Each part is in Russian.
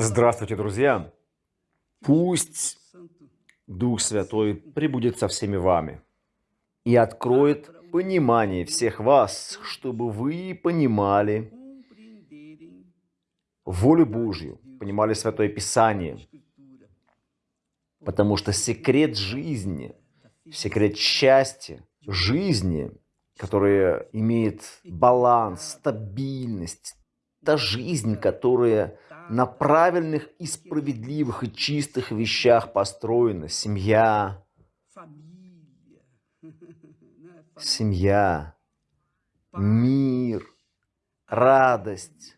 Здравствуйте, друзья! Пусть Дух Святой прибудет со всеми вами и откроет понимание всех вас, чтобы вы понимали волю Божью, понимали Святое Писание. Потому что секрет жизни, секрет счастья, жизни, которая имеет баланс, стабильность, та жизнь, которая на правильных и справедливых и чистых вещах построена. Семья. Семья. Мир. Радость.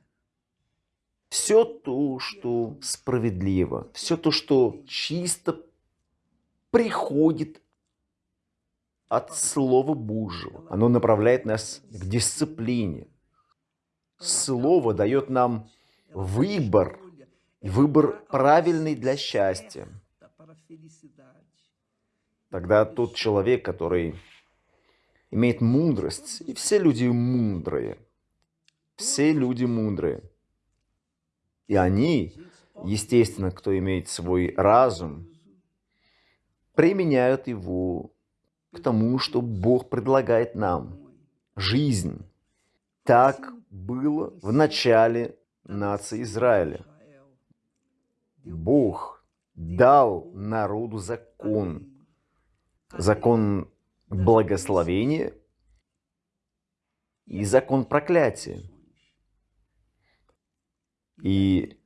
Все то, что справедливо. Все то, что чисто приходит от Слова Божьего. Оно направляет нас к дисциплине. Слово дает нам выбор, выбор правильный для счастья. Тогда тот человек, который имеет мудрость, и все люди мудрые, все люди мудрые, и они, естественно, кто имеет свой разум, применяют его к тому, что Бог предлагает нам. Жизнь. Так было в начале нации Израиля. Бог дал народу закон. Закон благословения и закон проклятия. И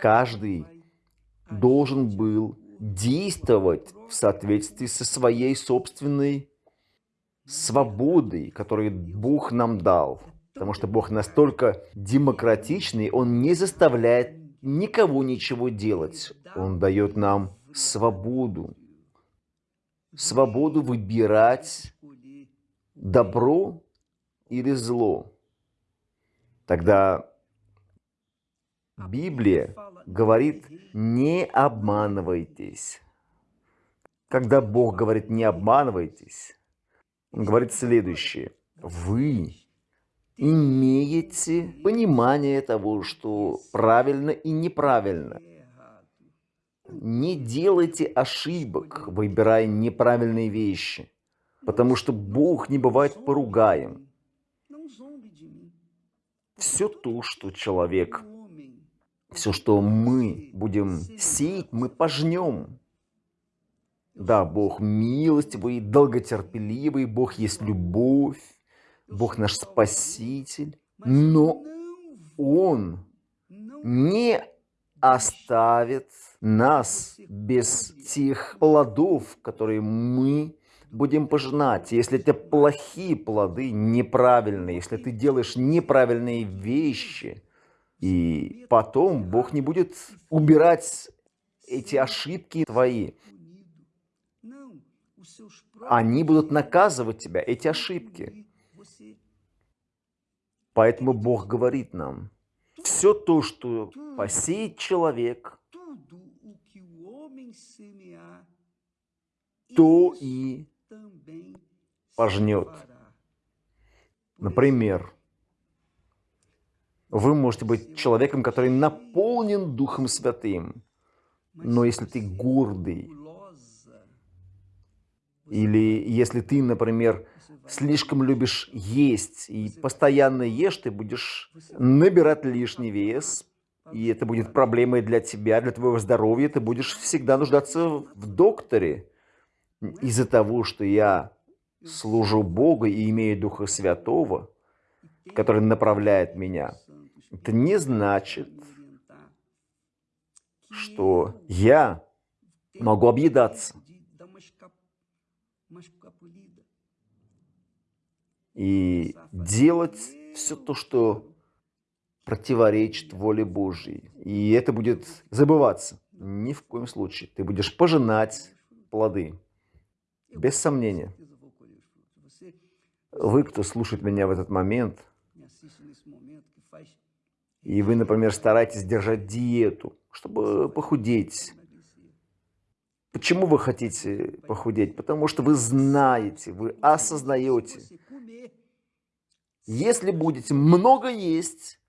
каждый должен был действовать в соответствии со своей собственной свободой, которую Бог нам дал. Потому что Бог настолько демократичный, Он не заставляет никого ничего делать. Он дает нам свободу. Свободу выбирать добро или зло. Тогда Библия говорит, не обманывайтесь. Когда Бог говорит, не обманывайтесь, Он говорит следующее. Вы имеете понимание того, что правильно и неправильно. Не делайте ошибок, выбирая неправильные вещи, потому что Бог не бывает поругаем. Все то, что человек, все, что мы будем сеять, мы пожнем. Да, Бог милостивый, долготерпеливый, Бог есть любовь. Бог наш Спаситель, но Он не оставит нас без тех плодов, которые мы будем пожинать. Если это плохие плоды, неправильные, если ты делаешь неправильные вещи, и потом Бог не будет убирать эти ошибки твои. Они будут наказывать тебя, эти ошибки. Поэтому Бог говорит нам, все то, что посеет человек, то и пожнет. Например, вы можете быть человеком, который наполнен Духом Святым, но если ты гордый, или если ты, например, слишком любишь есть и постоянно ешь, ты будешь набирать лишний вес, и это будет проблемой для тебя, для твоего здоровья. Ты будешь всегда нуждаться в докторе. Из-за того, что я служу Богу и имею Духа Святого, который направляет меня, это не значит, что я могу объедаться и делать все то, что противоречит воле Божьей. И это будет забываться. Ни в коем случае. Ты будешь пожинать плоды. Без сомнения. Вы, кто слушает меня в этот момент, и вы, например, стараетесь держать диету, чтобы похудеть. Почему вы хотите похудеть? Потому что вы знаете, вы осознаете, если будете много есть,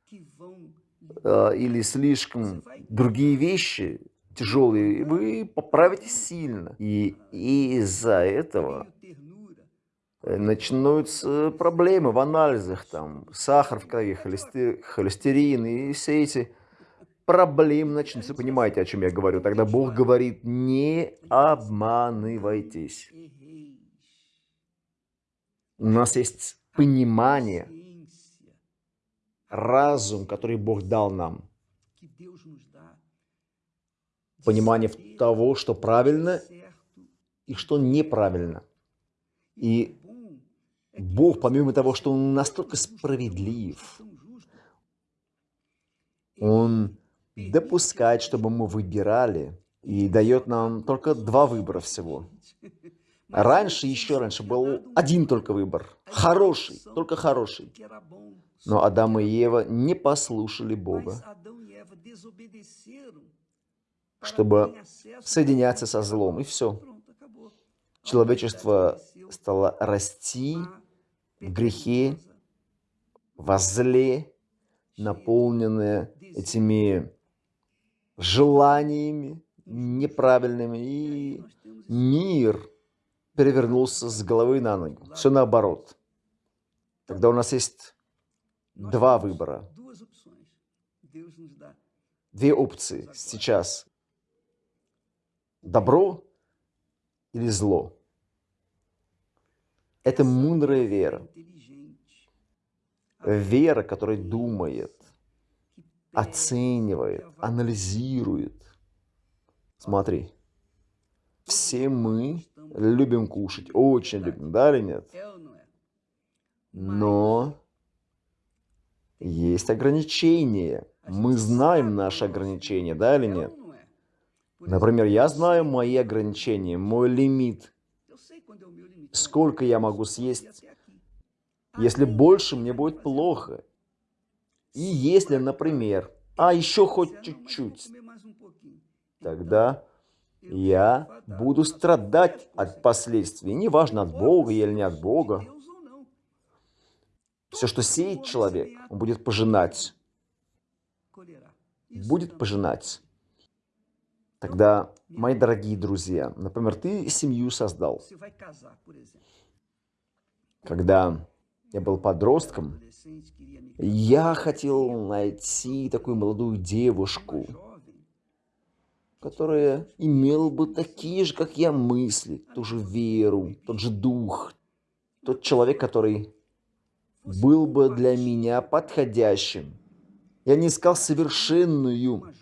э, или слишком другие вещи тяжелые, вы поправитесь сильно. И из-за этого э, начнутся проблемы в анализах, там, сахар в крови, холестерин и все эти проблемы начнутся. Понимаете, о чем я говорю? Тогда Бог говорит, не обманывайтесь. У нас есть понимание, разум, который Бог дал нам. Понимание того, что правильно и что неправильно. И Бог, помимо того, что Он настолько справедлив, Он допускает, чтобы мы выбирали, и дает нам только два выбора всего. Раньше, еще раньше, был один только выбор. Хороший, только хороший. Но Адам и Ева не послушали Бога, чтобы соединяться со злом, и все. Человечество стало расти в грехе, во зле, наполненное этими желаниями неправильными, и мир перевернулся с головы на ноги. Все наоборот. Тогда у нас есть два выбора. Две опции сейчас. Добро или зло. Это мудрая вера. Вера, которая думает, оценивает, анализирует. Смотри, все мы любим кушать, очень любим, да или нет? Но есть ограничения. Мы знаем наши ограничения, да или нет? Например, я знаю мои ограничения, мой лимит. Сколько я могу съесть? Если больше, мне будет плохо. И если, например, а еще хоть чуть-чуть, тогда я буду страдать от последствий, неважно от Бога или не от Бога. Все, что сеет человек, он будет пожинать. Будет пожинать. Тогда, мои дорогие друзья, например, ты семью создал. Когда я был подростком, я хотел найти такую молодую девушку, которая имела бы такие же, как я, мысли, ту же веру, тот же дух, тот человек, который был бы для меня подходящим. Я не искал совершенную.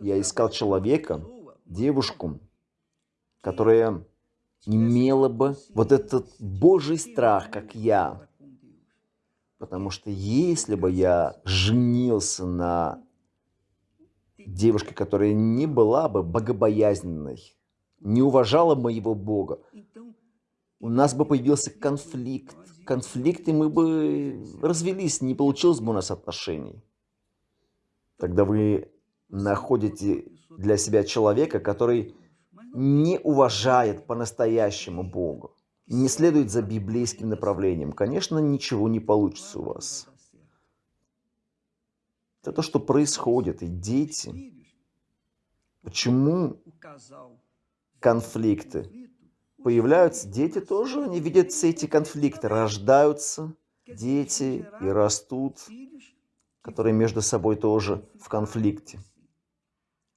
Я искал человека, девушку, которая имела бы вот этот Божий страх, как я. Потому что если бы я женился на девушке, которая не была бы богобоязненной, не уважала моего Бога, у нас бы появился конфликт. Конфликт, и мы бы развелись, не получилось бы у нас отношений. Тогда вы находите для себя человека, который не уважает по-настоящему Бога, не следует за библейским направлением, конечно, ничего не получится у вас. Это то, что происходит. И дети, почему конфликты появляются? Дети тоже, они видят все эти конфликты, рождаются дети и растут, которые между собой тоже в конфликте.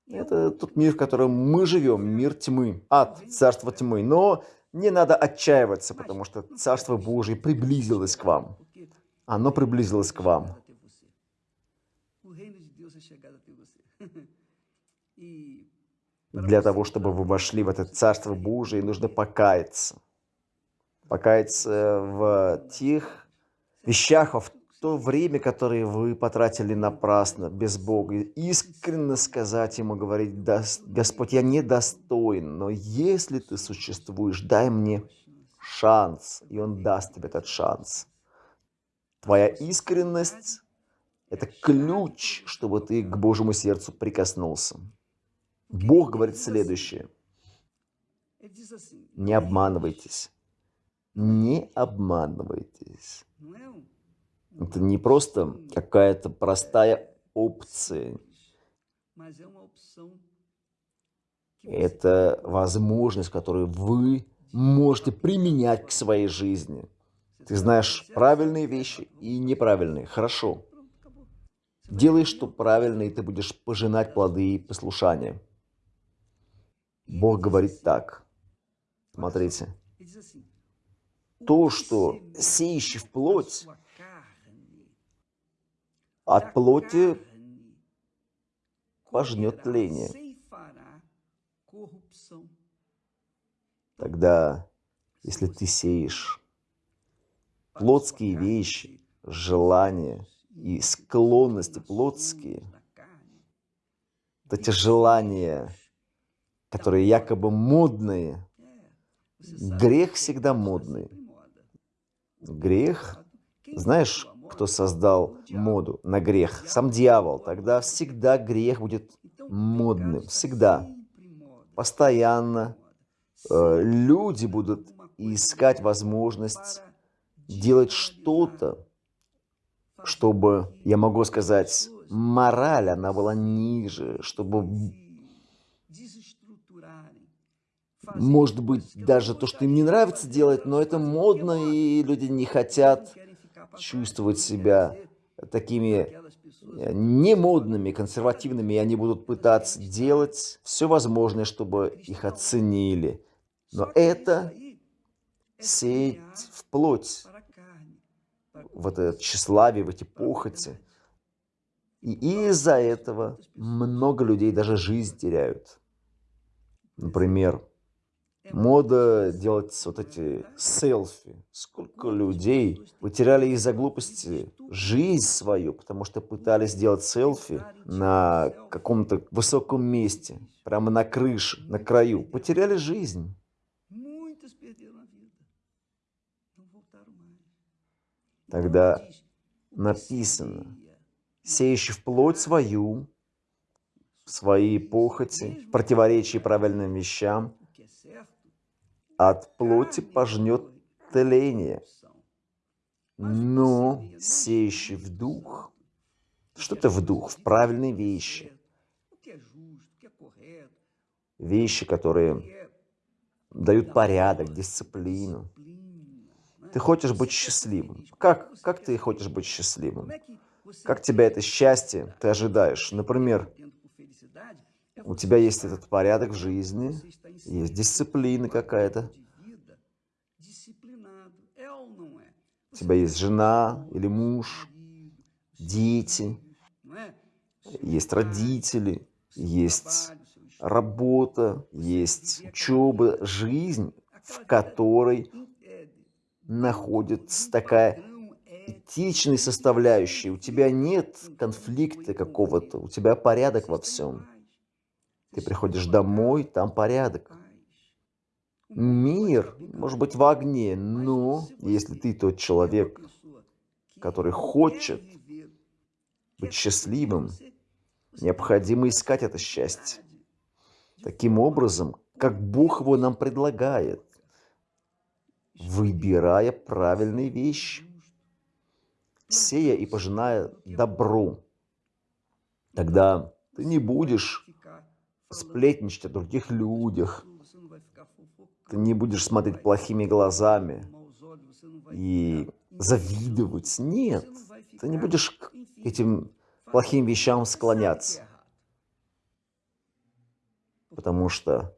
Это тот мир, в котором мы живем, мир тьмы, ад, царство тьмы. Но не надо отчаиваться, потому что Царство Божие приблизилось к вам. Оно приблизилось к вам. Для того, чтобы вы вошли в это Царство Божие, нужно покаяться. Покаяться в тех вещах, в то время, которое вы потратили напрасно, без Бога, искренне сказать Ему, говорить, Господь, я недостоин, но если Ты существуешь, дай мне шанс, и Он даст тебе этот шанс. Твоя искренность – это ключ, чтобы ты к Божьему сердцу прикоснулся. Бог говорит следующее. Не обманывайтесь. Не обманывайтесь. Это не просто какая-то простая опция. Это возможность, которую вы можете применять к своей жизни. Ты знаешь правильные вещи и неправильные. Хорошо. Делай, что правильно, и ты будешь пожинать плоды послушания. Бог говорит так. Смотрите. То, что сеющий в плоть, от плоти пожнет тление. Тогда, если ты сеешь плотские вещи, желания и склонности плотские, вот эти желания, которые якобы модные, грех всегда модный. Грех, знаешь, кто создал моду на грех? Сам дьявол. Тогда всегда грех будет модным. Всегда. Постоянно. Э, люди будут искать возможность делать что-то, чтобы, я могу сказать, мораль, она была ниже, чтобы, может быть, даже то, что им не нравится делать, но это модно, и люди не хотят чувствовать себя такими э, немодными, консервативными, и они будут пытаться делать все возможное, чтобы их оценили. Но это сеять в плоть, в это тщеславие, в эти похоти. И из-за этого много людей даже жизнь теряют. Например, Мода делать вот эти селфи. Сколько людей потеряли из-за глупости жизнь свою, потому что пытались сделать селфи на каком-то высоком месте, прямо на крыше, на краю. Потеряли жизнь. Тогда написано, сеющий в плоть свою, свои похоти, противоречия правильным вещам, от плоти пожнет тление, но сеющий в дух, что это в дух? В правильные вещи. Вещи, которые дают порядок, дисциплину. Ты хочешь быть счастливым. Как, как ты хочешь быть счастливым? Как тебя это счастье ты ожидаешь? Например, у тебя есть этот порядок в жизни, есть дисциплина какая-то. У тебя есть жена или муж, дети, есть родители, есть работа, есть учеба, жизнь, в которой находится такая этичная составляющая. У тебя нет конфликта какого-то, у тебя порядок во всем. Ты приходишь домой, там порядок. Мир может быть в огне, но если ты тот человек, который хочет быть счастливым, необходимо искать это счастье. Таким образом, как Бог его нам предлагает, выбирая правильные вещи, сея и пожиная добро. Тогда ты не будешь сплетничать о других людях. Ты не будешь смотреть плохими глазами и завидовать. Нет, ты не будешь к этим плохим вещам склоняться. Потому что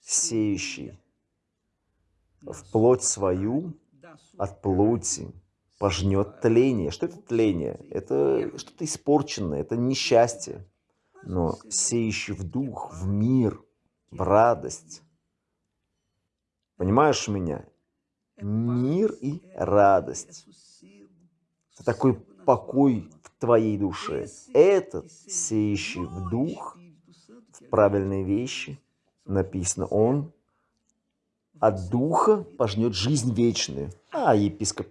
сеющий в плоть свою от плоти пожнет тление. Что это тление? Это что-то испорченное, это несчастье но сеющий в дух, в мир, в радость. Понимаешь меня? Мир и радость. Такой покой в твоей душе. Этот, сеющий в дух, в правильные вещи, написано, он от духа пожнет жизнь вечную. А, епископ,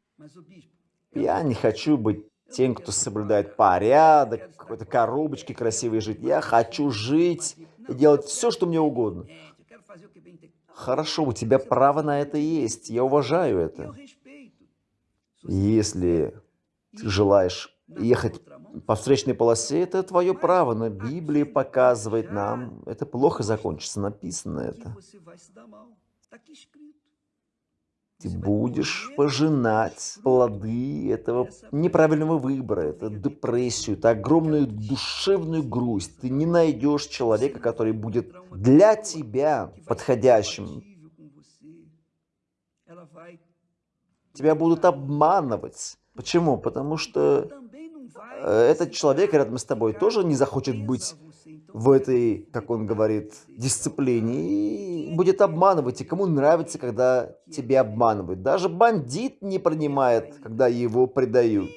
я не хочу быть тем, кто соблюдает порядок, какой-то коробочки красивой жить. Я хочу жить и делать все, что мне угодно. Хорошо, у тебя право на это есть. Я уважаю это. Если ты желаешь ехать по встречной полосе, это твое право, но Библия показывает нам, это плохо закончится, написано это. Ты будешь пожинать плоды этого неправильного выбора, это депрессию, это огромную душевную грусть. Ты не найдешь человека, который будет для тебя подходящим. Тебя будут обманывать. Почему? Потому что э, этот человек рядом с тобой тоже не захочет быть в этой, как он говорит, дисциплине и будет обманывать. И кому нравится, когда тебя обманывают. Даже бандит не принимает, когда его предают.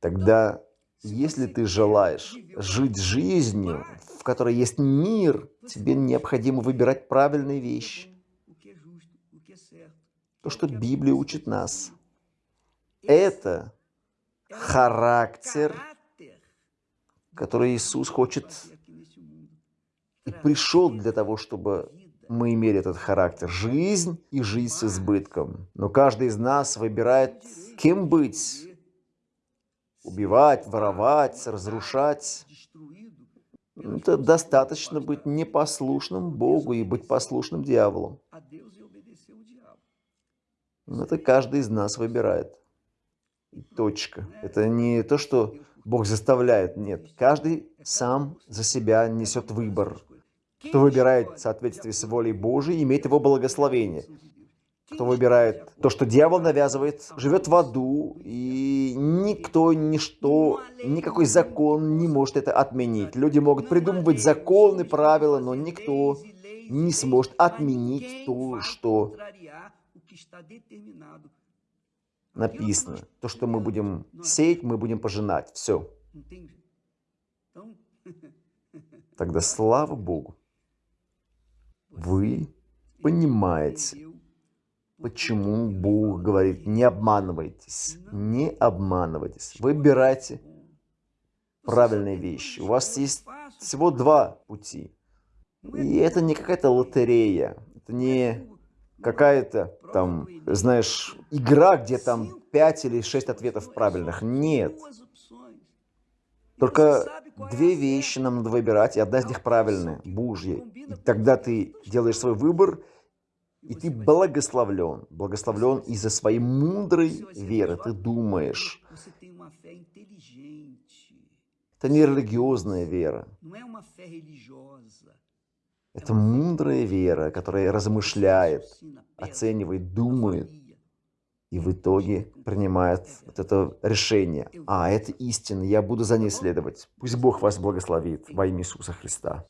Тогда, если ты желаешь жить жизнью, в которой есть мир, тебе необходимо выбирать правильные вещи. То, что Библия учит нас. Это характер, который Иисус хочет и пришел для того, чтобы мы имели этот характер. Жизнь и жизнь с избытком. Но каждый из нас выбирает, кем быть. Убивать, воровать, разрушать. Это достаточно быть непослушным Богу и быть послушным дьяволу. Это каждый из нас выбирает. Точка. Это не то, что Бог заставляет. Нет. Каждый сам за себя несет выбор. Кто выбирает в соответствии с волей Божией, имеет его благословение. Кто выбирает то, что дьявол навязывает, живет в аду, и никто, ничто, никакой закон не может это отменить. Люди могут придумывать законы, правила, но никто не сможет отменить то, что написано. То, что мы будем сеять, мы будем пожинать. Все. Тогда слава Богу. Вы понимаете, почему Бог говорит, не обманывайтесь, не обманывайтесь. Выбирайте правильные вещи. У вас есть всего два пути. И это не какая-то лотерея, это не какая-то там, знаешь, игра, где там 5 или 6 ответов правильных. Нет. Только две вещи нам надо выбирать, и одна из них правильная, Божья. И тогда ты делаешь свой выбор, и ты благословлен. Благословлен из-за своей мудрой веры. Ты думаешь. Это не религиозная вера. Это мудрая вера, которая размышляет, оценивает, думает и в итоге принимает вот это решение. А, это истина, я буду за ней следовать. Пусть Бог вас благословит во имя Иисуса Христа.